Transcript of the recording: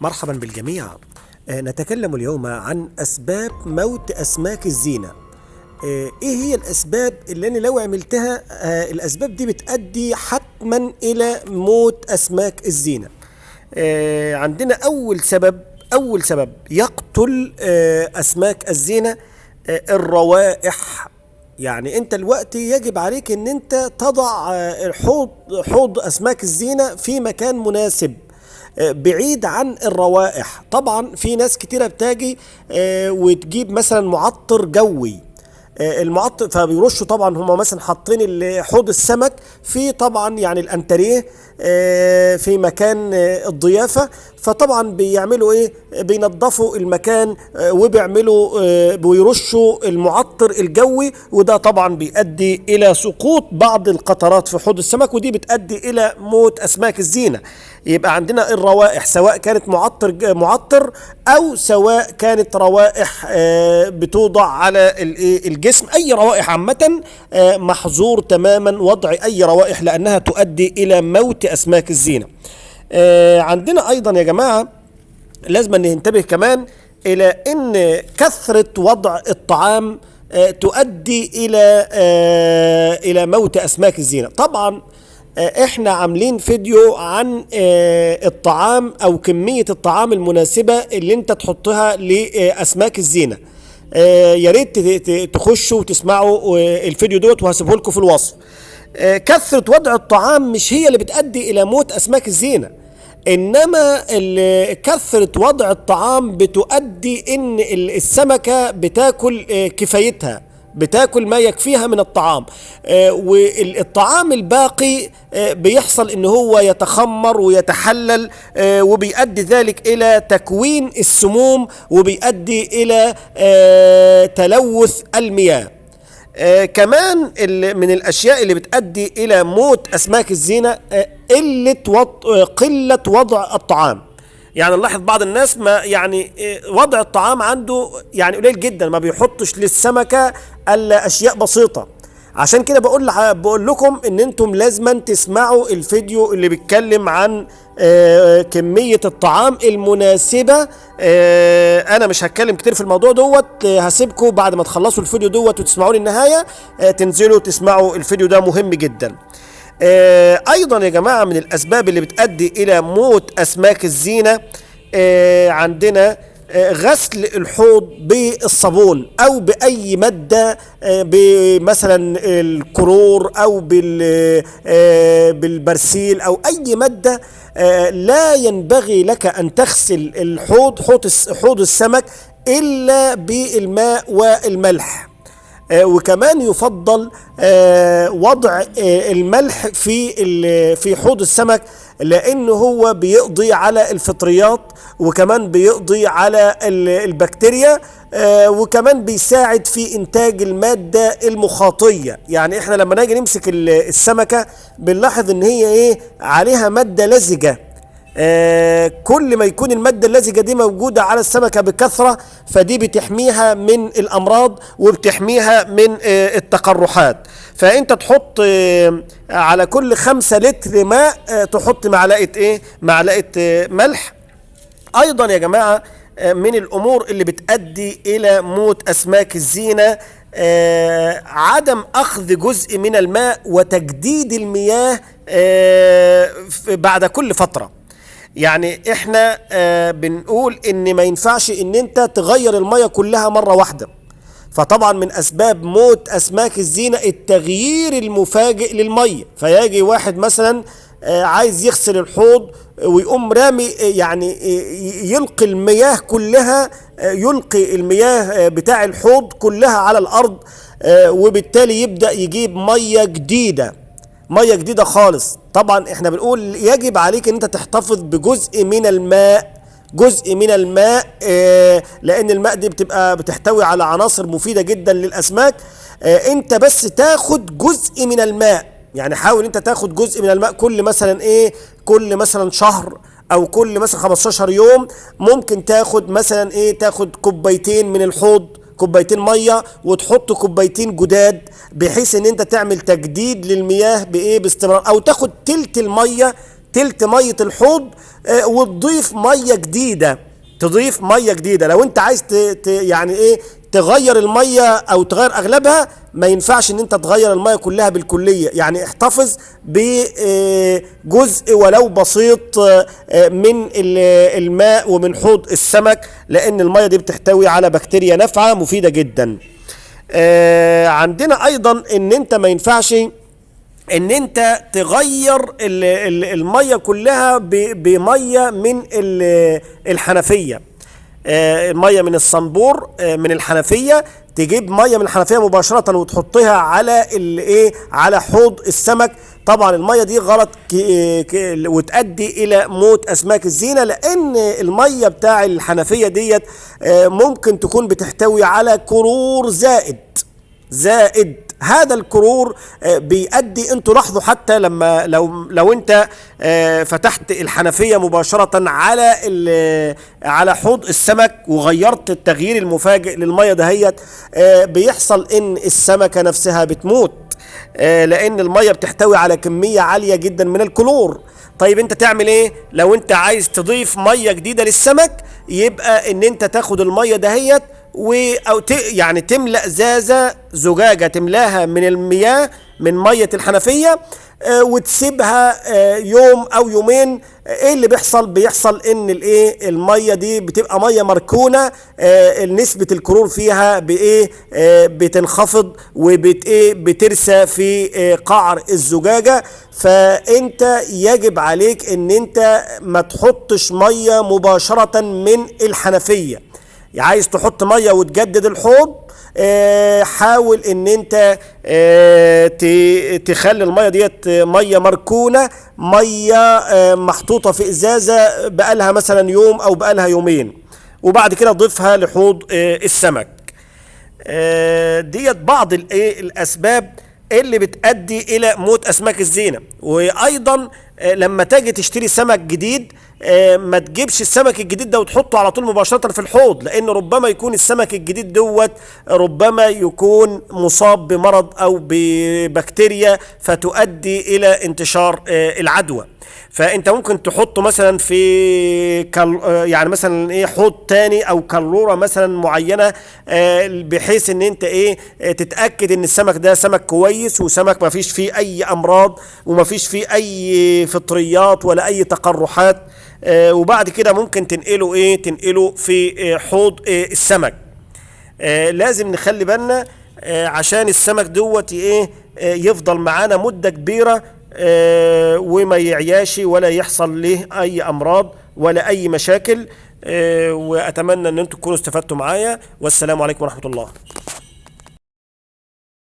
مرحبا بالجميع. آه، نتكلم اليوم عن أسباب موت أسماك الزينة. آه، إيه هي الأسباب اللي أنا لو عملتها؟ آه، الأسباب دي بتؤدي حتما إلى موت أسماك الزينة. عندنا أول سبب أول سبب يقتل أسماك الزينة الروائح. يعني أنت الوقت يجب عليك إن أنت تضع حوض حوض أسماك الزينة في مكان مناسب. بعيد عن الروائح. طبعا في ناس كتيرة بتاجي آه، وتجيب مثلا معطر جوي. آه، المعطر فبيرشوا طبعا هم مثلا حاطين حوض السمك في طبعا يعني الأنتريه آه، في مكان الضيافة. فطبعا بيعملوا إيه؟ بينظفوا المكان وبيعملوا بيرشوا المعطر الجوي وده طبعا بيؤدي إلى سقوط بعض القطرات في حوض السمك ودي بتؤدي إلى موت أسماك الزينة يبقى عندنا الروائح سواء كانت معطر معطر أو سواء كانت روائح آه، بتوضع على الإيه؟ الجسم أي روائح عامة آه، محظور تماما وضع أي روائح لأنها تؤدي إلى موت أسماك الزينة آه، عندنا أيضا يا جماعة لازم ننتبه كمان إلى إن كثرة وضع الطعام تؤدي إلى آه، إلى موت أسماك الزينة. طبعا آه، إحنا عاملين فيديو عن آه، الطعام أو كمية الطعام المناسبة اللي أنت تحطها لأسماك الزينة. آه، يا ريت تخشوا وتسمعوا آه، الفيديو دوت وهسيبه لكم في الوصف. آه، كثرة وضع الطعام مش هي اللي بتؤدي إلى موت أسماك الزينة. إنما كثرة وضع الطعام بتؤدي إن ال- السمكة بتاكل آه، كفايتها بتاكل ما يكفيها من الطعام. آه، والطعام الباقي آه، بيحصل إن هو يتخمر ويتحلل وبيؤدي ذلك إلى تكوين السموم وبيؤدي إلى تلوث المياه. آه كمان من الأشياء اللي بتؤدي إلى موت أسماك الزينة آه قلة وط... آه قلة وضع الطعام. يعني نلاحظ بعض الناس ما يعني آه، وضع الطعام عنده يعني قليل جدا ما بيحطش للسمكة إلا أشياء بسيطة. عشان كده بقول بقول لكم إن أنتم لازما تسمعوا الفيديو اللي بيتكلم عن آه، كمية الطعام المناسبة آه، أنا مش هتكلم كتير في الموضوع دوت آه، هسيبكم بعد ما تخلصوا الفيديو دوت وتسمعوا للنهاية آه، تنزلوا تسمعوا الفيديو ده مهم جدا. آه، أيضا يا جماعة من الاسباب اللي بتؤدي إلى موت اسماك الزينة آه، عندنا غسل الحوض بالصابون أو بأي مادة آه، بمثلا الكرور أو آه، بالبرسيل أو أي مادة آه، لا ينبغي لك أن تغسل الحوض حوض الس- حوض السمك إلا بالماء والملح. وكمان يفضل آه، وضع آه، الملح في في حوض السمك لأنه هو بيقضي على الفطريات وكمان بيقضي على ال- البكتيريا آه، وكمان بيساعد في إنتاج المادة المخاطية. يعني إحنا لما نيجي نمسك ال- السمكة بنلاحظ إن هي إيه؟ عليها مادة لزجة. آه، كل ما يكون المادة اللزجة دي موجودة على السمكة بكثرة فدي بتحميها من الأمراض وبتحميها من آه، التقرحات. فأنت تحط آه، على كل خمسة لتر ماء آه، تحط معلقة إيه؟ معلقة آه، ملح. أيضا يا جماعة آه، من الأمور اللي بتؤدي إلى موت أسماك الزينة آه، عدم أخذ جزء من الماء وتجديد المياه آه، بعد كل فترة. يعني إحنا آه، بنقول إن ما ينفعش إن أنت تغير المية كلها مرة واحدة. فطبعا من أسباب موت أسماك الزينة التغيير المفاجئ للمية. فيجي واحد مثلا آه، عايز يغسل الحوض ويقوم رامي آه، يعني يلقي المياه كلها يلقي المياه بتاع الحوض كلها على الأرض وبالتالي يبدأ يجيب مية جديدة. مية جديدة خالص. طبعا إحنا بنقول يجب عليك إن أنت تحتفظ بجزء من الماء جزء من الماء آه، لأن الماء دي بتبقى بتحتوي على عناصر مفيدة جدا للأسماك. آه، أنت بس تاخد جزء من الماء. يعني حاول أنت تاخد جزء من الماء كل مثلا إيه؟ كل مثلا شهر أو كل مثلا 15 يوم. ممكن تاخد مثلا إيه؟ تاخد كوبايتين من الحوض. كوبايتين مية وتحط كوبايتين جداد بحيث إن أنت تعمل تجديد للمياه بإيه؟ باستمرار. أو تاخد تلت المية تلت مية الحوض آه، وتضيف مية جديدة. تضيف مية جديدة. لو أنت عايز ت... ت... يعني إيه؟ تغير المية أو تغير أغلبها ما ينفعش إن أنت تغير المية كلها بالكلية. يعني احتفظ بجزء ولو بسيط آه، من ال- الماء ومن حوض السمك لأن المية دي بتحتوي على بكتيريا نافعة مفيدة جدا. آه، عندنا أيضا إن أنت ما ينفعش إن أنت تغير ال- ال- المية كلها ب- بمية من ال- الحنفية. آه، من الصنبور من الحنفية تجيب مية من الحنفية مباشرة وتحطها على الايه على حوض السمك. طبعا المية دي غلط ك- ك- وتؤدي إلى موت أسماك الزينة لأن المية بتاع الحنفية ديت آه، ممكن تكون بتحتوي على كرور زائد زائد. هذا الكرور آه، بيؤدي أنتوا لاحظوا حتى لما لو لو أنت آه، فتحت الحنفية مباشرة على ال- على حوض السمك وغيرت التغيير المفاجئ للمية دهيت آه، بيحصل إن السمكة نفسها بتموت آه، لأن المية بتحتوي على كمية عالية جدا من الكلور. طيب أنت تعمل إيه؟ لو أنت عايز تضيف مية جديدة للسمك يبقى إن أنت تاخد المية دهيت و أو ت... يعني تملأ ازازه زجاجة تملاها من المياه من مية الحنفية آه، وتسيبها آه، يوم أو يومين. آه، إيه اللي بيحصل؟ بيحصل إن الإيه؟ المية دي بتبقى مية مركونة آه، نسبة الكلور فيها بإيه؟ آه، بتنخفض وبت إيه؟ بترسى في آه، قعر الزجاجة. فأنت يجب عليك إن أنت ما تحطش مية مباشرة من الحنفية. عايز تحط مية وتجدد الحوض آه، حاول إن أنت آه، تخلي المية ديت مية مركونة مية آه، محطوطة في إزازة بقالها مثلا يوم أو بقالها يومين وبعد كده تضيفها لحوض السمك. ديت بعض الأسباب اللي بتؤدي إلى موت أسماك الزينة. وأيضا آه، لما تيجي تشتري سمك جديد آه، ما تجيبش السمك الجديد ده وتحطه على طول مباشرة في الحوض لأن ربما يكون السمك الجديد دوت ربما يكون مصاب بمرض أو ببكتيريا فتؤدي إلى انتشار آه، العدوى. فانت ممكن تحطه مثلا في كال يعني مثلا إيه حوض تاني أو كالوره مثلا معينة آه، بحيث إن أنت إيه آه، تتأكد إن السمك ده سمك كويس وسمك ما فيش فيه أي أمراض وما فيش فيه أي فطريات ولا أي تقرحات آه، وبعد كده ممكن تنقله إيه تنقله في حوض السمك. لازم نخلي بالنا عشان السمك دوت إيه يفضل معانا مدة كبيرة وما يعياش ولا يحصل له أي أمراض ولا أي مشاكل. آه، وأتمنى إن أنتم تكونوا استفدتوا معايا. والسلام عليكم ورحمة الله.